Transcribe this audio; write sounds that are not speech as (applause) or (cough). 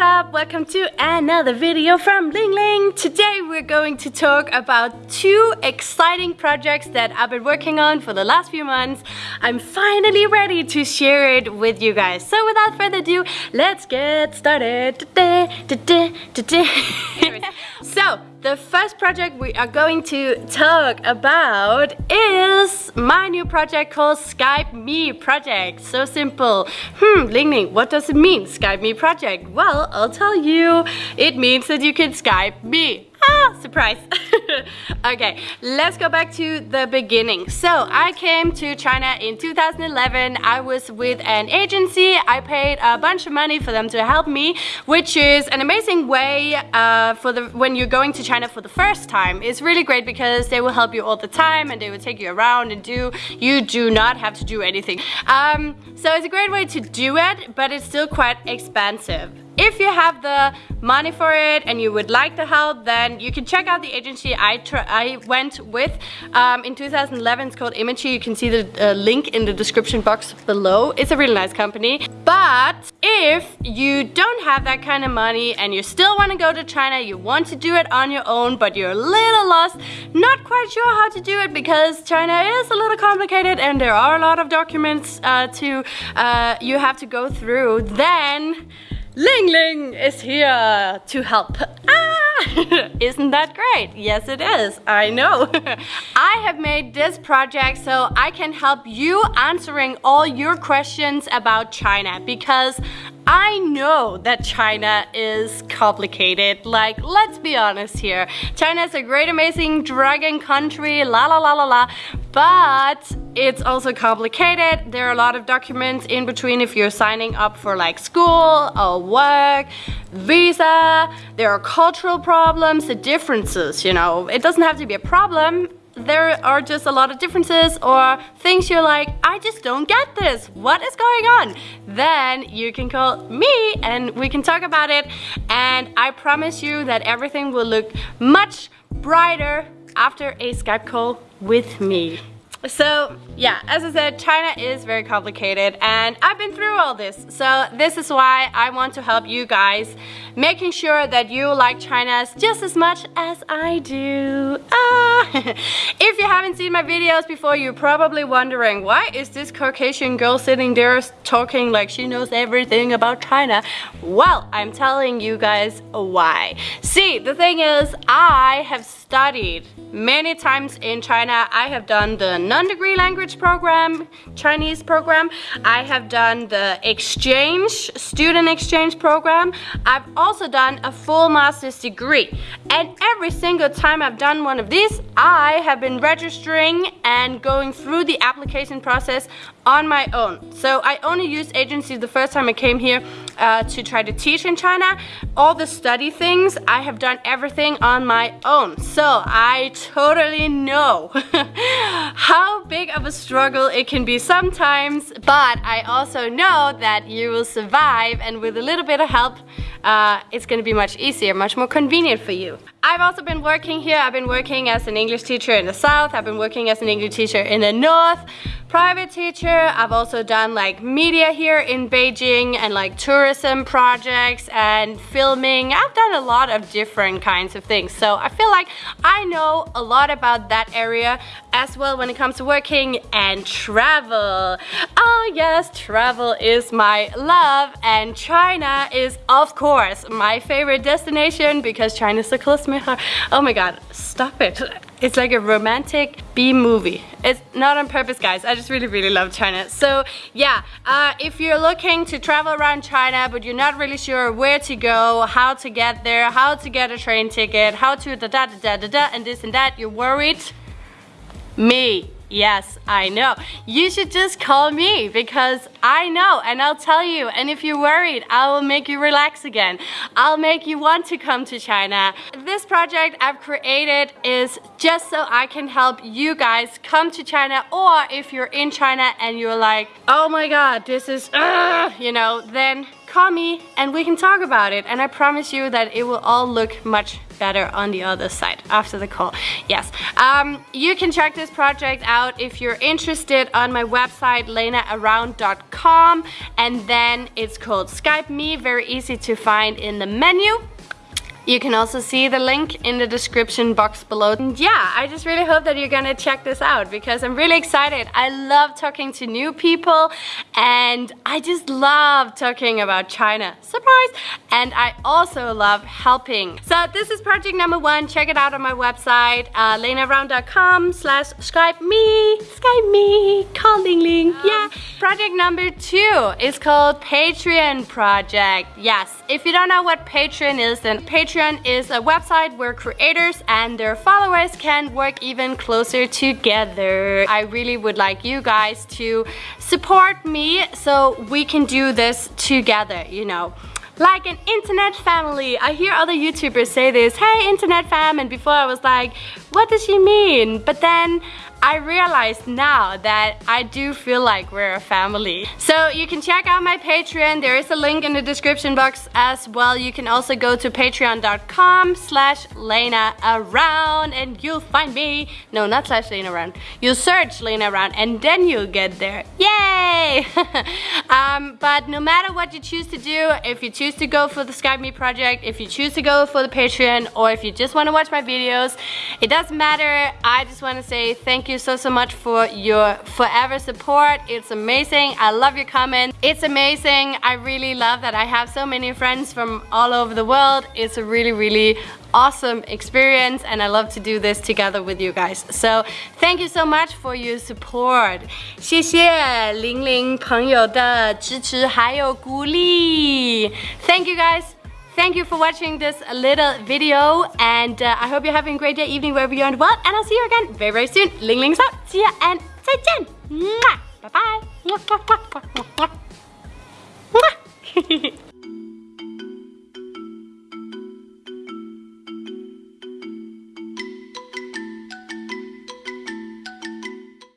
up? Welcome to another video from Ling Ling. Today we're going to talk about two exciting projects that I've been working on for the last few months. I'm finally ready to share it with you guys. So without further ado, let's get started. (laughs) so, the first project we are going to talk about is my new project called Skype Me Project. So simple. Hmm, Ling Ling, what does it mean, Skype Me Project? Well, I'll tell you. It means that you can Skype me. Ah, surprise. (laughs) (laughs) okay, let's go back to the beginning. So I came to China in 2011. I was with an agency. I paid a bunch of money for them to help me, which is an amazing way uh, for the when you're going to China for the first time. It's really great because they will help you all the time and they will take you around and do, you do not have to do anything. Um, so it's a great way to do it, but it's still quite expensive. If you have the money for it and you would like the help, then you can check out the agency I, I went with um, in 2011. It's called Imagy. You can see the uh, link in the description box below. It's a really nice company. But if you don't have that kind of money and you still want to go to China, you want to do it on your own, but you're a little lost, not quite sure how to do it because China is a little complicated and there are a lot of documents uh, to uh, you have to go through, then Ling Ling is here to help. Ah! (laughs) Isn't that great? Yes it is, I know. (laughs) I have made this project so I can help you answering all your questions about China because I know that China is complicated. Like, let's be honest here. China is a great, amazing dragon country, la la la la la. But it's also complicated. There are a lot of documents in between if you're signing up for like school or work, visa. There are cultural problems, the differences, you know. It doesn't have to be a problem there are just a lot of differences or things you're like, I just don't get this. What is going on? Then you can call me and we can talk about it. And I promise you that everything will look much brighter after a Skype call with me. So yeah, as I said, China is very complicated and I've been through all this. So this is why I want to help you guys making sure that you like China just as much as I do. Ah. (laughs) if you haven't seen my videos before, you're probably wondering why is this Caucasian girl sitting there talking like she knows everything about China? Well, I'm telling you guys why. See, the thing is, I have studied many times in China. I have done the non-degree language program, Chinese program. I have done the exchange, student exchange program. I've also done a full master's degree. And every single time I've done one of these, I have been registering and going through the application process on my own. So I only used agencies the first time I came here uh, to try to teach in China. All the study things, I have done everything on my own. So I totally know (laughs) how of a struggle it can be sometimes, but I also know that you will survive and with a little bit of help, uh, it's gonna be much easier, much more convenient for you. I've also been working here. I've been working as an English teacher in the south. I've been working as an English teacher in the north. Private teacher. I've also done like media here in Beijing and like tourism projects and filming. I've done a lot of different kinds of things. So I feel like I know a lot about that area as well when it comes to working and travel. Oh yes, travel is my love and China is of course my favorite destination because China is so close to my heart. Oh my god, stop it. It's like a romantic B movie. It's not on purpose guys, I just really really love China. So yeah, uh, if you're looking to travel around China but you're not really sure where to go, how to get there, how to get a train ticket, how to da da da da da, da and this and that, you're worried, me. Yes, I know. You should just call me because I know and I'll tell you. And if you're worried, I will make you relax again. I'll make you want to come to China. This project I've created is just so I can help you guys come to China or if you're in China and you're like, oh my god, this is, uh, you know, then call me and we can talk about it. And I promise you that it will all look much better on the other side after the call. Yes. Um, you can check this project out if you're interested on my website, lenaaround.com. And then it's called Skype Me, very easy to find in the menu. You can also see the link in the description box below. And yeah, I just really hope that you're gonna check this out because I'm really excited. I love talking to new people and I just love talking about China. Surprise! And I also love helping. So this is project number one. Check it out on my website, uh, lenaaround.com slash Skype me, Skype me, call Ling Ling, yeah. Project number two is called Patreon project. Yes, if you don't know what Patreon is, then Patreon Patreon is a website where creators and their followers can work even closer together. I really would like you guys to support me so we can do this together, you know like an internet family. I hear other YouTubers say this, hey internet fam, and before I was like, what does she mean? But then I realize now that I do feel like we're a family. So you can check out my Patreon. There is a link in the description box as well. You can also go to patreon.com slash Lena Around and you'll find me. No, not slash Lena Around. You'll search Lena Around and then you'll get there. Yay! (laughs) um, but no matter what you choose to do, if you choose to go for the Skype Me project, if you choose to go for the Patreon, or if you just want to watch my videos, it doesn't matter. I just want to say thank you so, so much for your forever support. It's amazing. I love your comments. It's amazing. I really love that I have so many friends from all over the world. It's a really, really awesome experience and I love to do this together with you guys. So thank you so much for your support. 谢谢玲玲朋友的支持还有鼓励. Thank you guys Thank you for watching this little video and uh, I hope you're having a great day, evening, wherever you are in the world and I'll see you again very, very soon. Ling Ling's out. See ya and 再见. Bye bye.